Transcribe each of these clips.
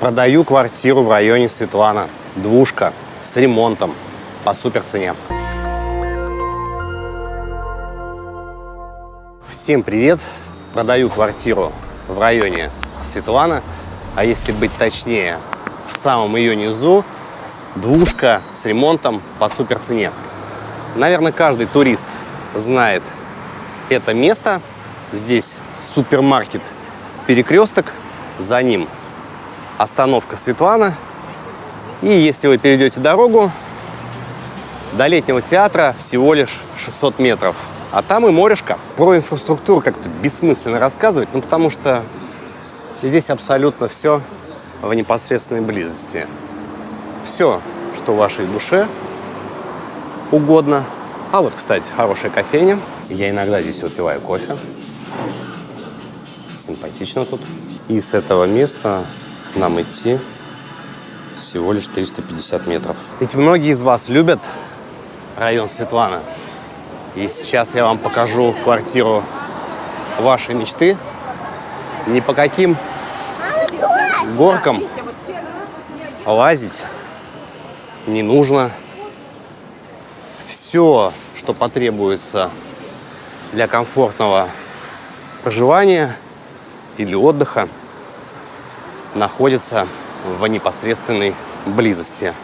Продаю квартиру в районе Светлана. Двушка с ремонтом по супер цене. Всем привет! Продаю квартиру в районе Светлана, а если быть точнее, в самом ее низу двушка с ремонтом по супер цене. Наверное, каждый турист знает это место. Здесь супермаркет Перекресток, за ним остановка Светлана. И если вы перейдете дорогу, до летнего театра всего лишь 600 метров. А там и морешка. Про инфраструктуру как-то бессмысленно рассказывать, ну потому что здесь абсолютно все в непосредственной близости. Все, что вашей душе угодно. А вот, кстати, хорошая кофейня. Я иногда здесь выпиваю кофе. Симпатично тут. И с этого места нам идти всего лишь 350 метров. Ведь многие из вас любят район Светлана. И сейчас я вам покажу квартиру вашей мечты. Ни по каким горкам лазить не нужно. Все, что потребуется для комфортного проживания или отдыха, находится в непосредственной близости.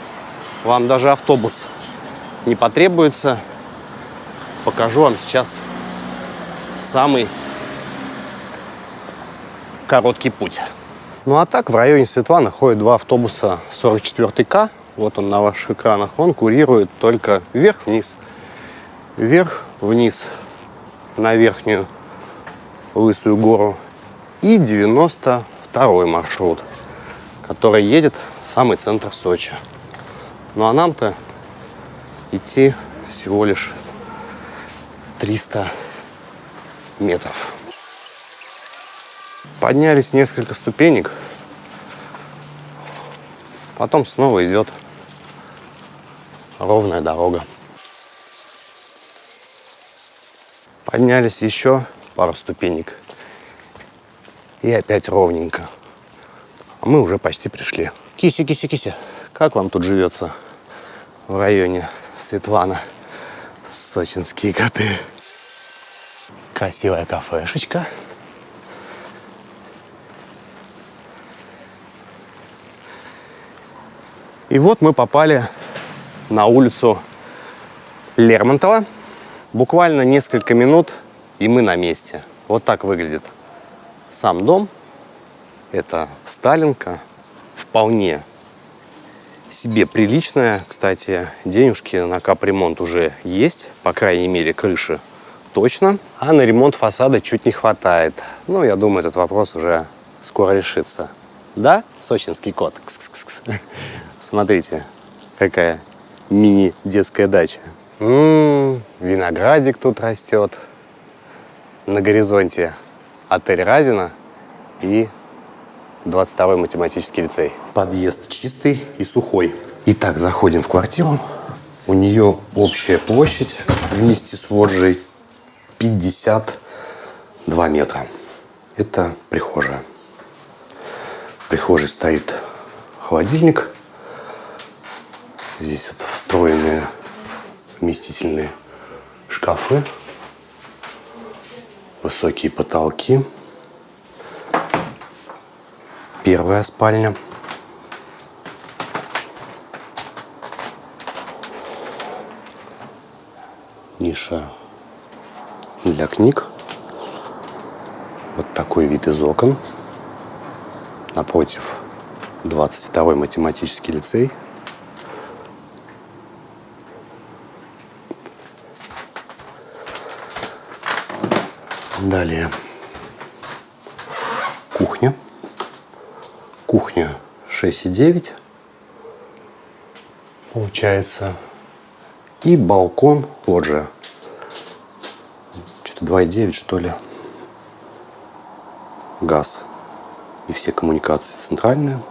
Вам даже автобус не потребуется. Покажу вам сейчас самый короткий путь. Ну а так, в районе Светланы ходят два автобуса 44К. Вот он на ваших экранах. Он курирует только вверх-вниз. Вверх-вниз на верхнюю Лысую гору. И 92 маршрут, который едет в самый центр Сочи. Ну а нам-то идти всего лишь 300 метров. Поднялись несколько ступенек, потом снова идет ровная дорога. Поднялись еще пару ступенек. И опять ровненько. А мы уже почти пришли. Кися, кися, кися. Как вам тут живется в районе Светлана? Сочинские коты. Красивая кафешечка. И вот мы попали на улицу Лермонтова. Буквально несколько минут, и мы на месте. Вот так выглядит сам дом. Это Сталинка. Вполне себе приличная. Кстати, денежки на капремонт уже есть. По крайней мере, крыши точно. А на ремонт фасада чуть не хватает. Ну, я думаю, этот вопрос уже скоро решится. Да, сочинский кот? Кс -кс -кс. Смотрите, какая мини-детская дача. М -м, виноградик тут растет. На горизонте отель Разина и 22-й математический лицей. Подъезд чистый и сухой. Итак, заходим в квартиру. У нее общая площадь вместе с лоджией 52 метра. Это прихожая. В прихожей стоит холодильник. Здесь вот встроенные вместительные шкафы, высокие потолки. Первая спальня. Ниша для книг. Вот такой вид из окон. Напротив 22-й математический лицей. Далее кухня. Кухня 6,9 получается. И балкон, же, что-то 2,9 что ли. Газ и все коммуникации центральные.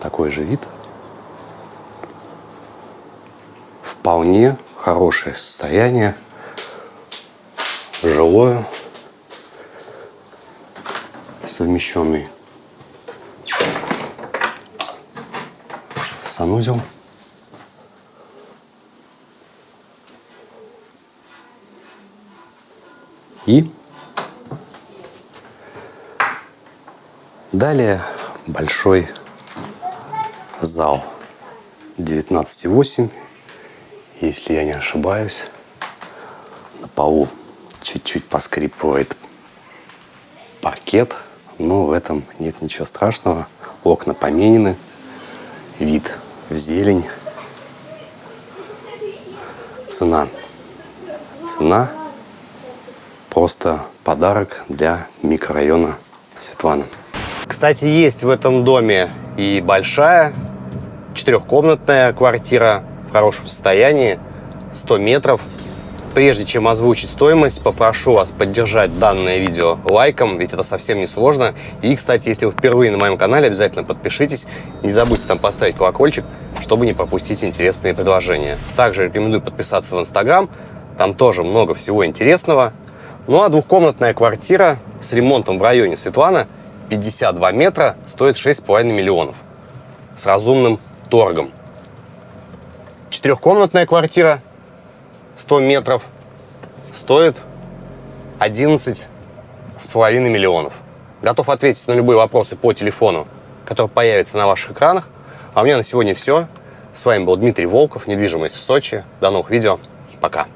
Такой же вид. Вполне хорошее состояние жилое, совмещенный санузел. И далее большой зал 19,8, если я не ошибаюсь. На полу чуть-чуть поскрипывает паркет, но в этом нет ничего страшного. Окна поменены, вид в зелень. Цена. Цена просто подарок для микрорайона Светлана. Кстати, есть в этом доме и большая четырехкомнатная квартира в хорошем состоянии, 100 метров. Прежде чем озвучить стоимость, попрошу вас поддержать данное видео лайком, ведь это совсем не сложно. И, кстати, если вы впервые на моем канале, обязательно подпишитесь. Не забудьте там поставить колокольчик, чтобы не пропустить интересные предложения. Также рекомендую подписаться в Инстаграм, там тоже много всего интересного. Ну а двухкомнатная квартира с ремонтом в районе Светлана 52 метра стоит 6,5 миллионов с разумным торгом. Четырехкомнатная квартира 100 метров стоит 11 с половиной миллионов. Готов ответить на любые вопросы по телефону, который появится на ваших экранах. А у меня на сегодня все. С вами был Дмитрий Волков, недвижимость в Сочи. До новых видео. Пока.